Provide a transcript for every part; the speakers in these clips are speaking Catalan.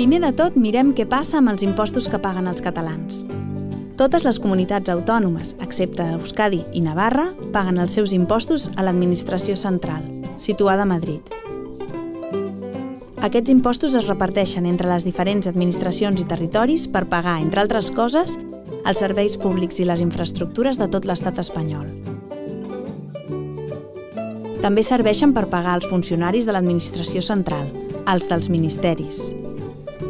Primer de tot, mirem què passa amb els impostos que paguen els catalans. Totes les comunitats autònomes, excepte Euskadi i Navarra, paguen els seus impostos a l'administració central, situada a Madrid. Aquests impostos es reparteixen entre les diferents administracions i territoris per pagar, entre altres coses, els serveis públics i les infraestructures de tot l'estat espanyol. També serveixen per pagar els funcionaris de l'administració central, els dels ministeris.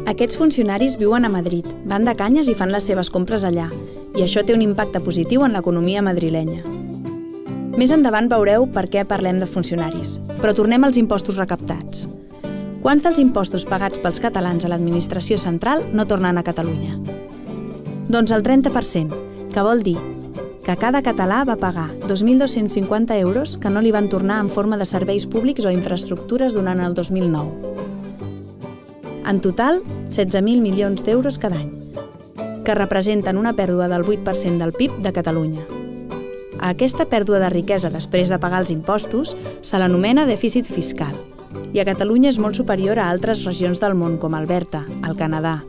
Aquests funcionaris viuen a Madrid, van de canyes i fan les seves compres allà, i això té un impacte positiu en l'economia madrilenya. Més endavant veureu per què parlem de funcionaris, però tornem als impostos recaptats. Quants dels impostos pagats pels catalans a l'administració central no tornen a Catalunya? Doncs el 30%, que vol dir que cada català va pagar 2.250 euros que no li van tornar en forma de serveis públics o infraestructures durant el 2009. En total, 16.000 milions d'euros cada any, que representen una pèrdua del 8% del PIB de Catalunya. A aquesta pèrdua de riquesa després de pagar els impostos se l'anomena dèficit fiscal, i a Catalunya és molt superior a altres regions del món com Alberta, el Canadà,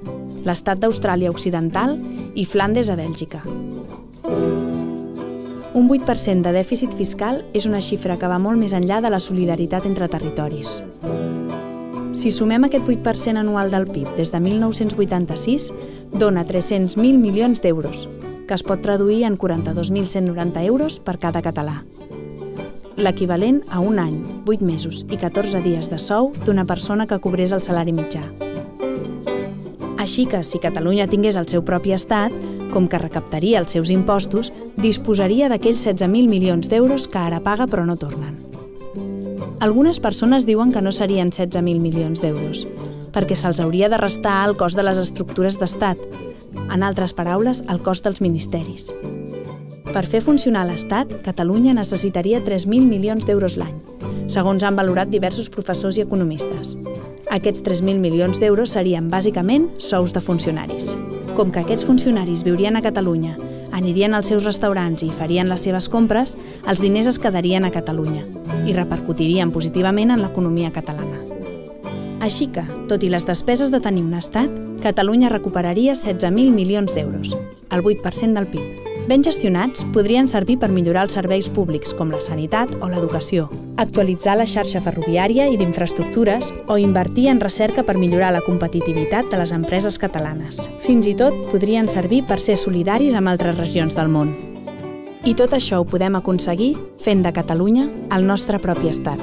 l'estat d'Austràlia Occidental i Flandes a Bèlgica. Un 8% de dèficit fiscal és una xifra que va molt més enllà de la solidaritat entre territoris. Si sumem aquest 8% anual del PIB des de 1986, dona 300.000 milions d'euros, que es pot traduir en 42.190 euros per cada català. L'equivalent a un any, 8 mesos i 14 dies de sou d'una persona que cobrés el salari mitjà. Així que, si Catalunya tingués el seu propi estat, com que recaptaria els seus impostos, disposaria d'aquells 16.000 milions d'euros que ara paga però no tornen. Algunes persones diuen que no serien 16.000 milions d'euros, perquè se'ls hauria de restar el cost de les estructures d'estat, en altres paraules, el cost dels ministeris. Per fer funcionar l'Estat, Catalunya necessitaria 3.000 milions d'euros l'any, segons han valorat diversos professors i economistes. Aquests 3.000 milions d'euros serien, bàsicament, sous de funcionaris. Com que aquests funcionaris viurien a Catalunya anirien als seus restaurants i farien les seves compres, els diners es quedarien a Catalunya i repercutirien positivament en l'economia catalana. Així que, tot i les despeses de tenir un estat, Catalunya recuperaria 16.000 milions d'euros, el 8% del PIB. Ben gestionats, podrien servir per millorar els serveis públics com la sanitat o l'educació, actualitzar la xarxa ferroviària i d'infraestructures o invertir en recerca per millorar la competitivitat de les empreses catalanes. Fins i tot podrien servir per ser solidaris amb altres regions del món. I tot això ho podem aconseguir fent de Catalunya el nostre propi estat.